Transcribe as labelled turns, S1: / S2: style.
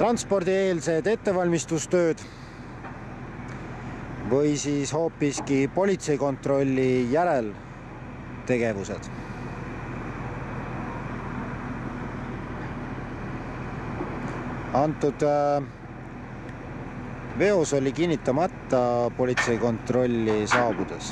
S1: transpordieelsed ettevalmistustööd või siis hoopiski politseikontrolli järeltegevused. antud äh, veos oli kinnitamata politseikontrolli saabudes